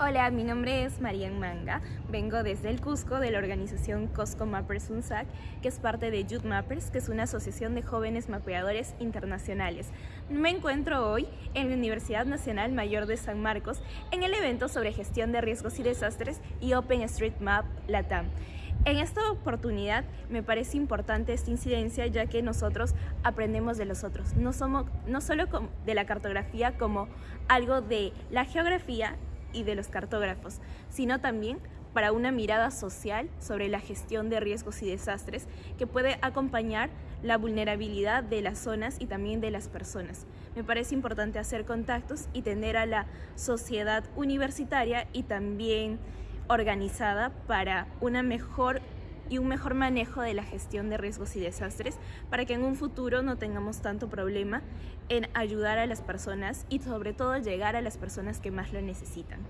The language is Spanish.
Hola, mi nombre es Marian Manga, vengo desde el Cusco de la organización Cosco Mappers UNSAC, que es parte de Youth Mappers, que es una asociación de jóvenes mapeadores internacionales. Me encuentro hoy en la Universidad Nacional Mayor de San Marcos en el evento sobre gestión de riesgos y desastres y OpenStreetMap Latam. En esta oportunidad me parece importante esta incidencia ya que nosotros aprendemos de los otros, no, somos, no solo de la cartografía como algo de la geografía, y de los cartógrafos, sino también para una mirada social sobre la gestión de riesgos y desastres que puede acompañar la vulnerabilidad de las zonas y también de las personas. Me parece importante hacer contactos y tener a la sociedad universitaria y también organizada para una mejor y un mejor manejo de la gestión de riesgos y desastres para que en un futuro no tengamos tanto problema en ayudar a las personas y sobre todo llegar a las personas que más lo necesitan.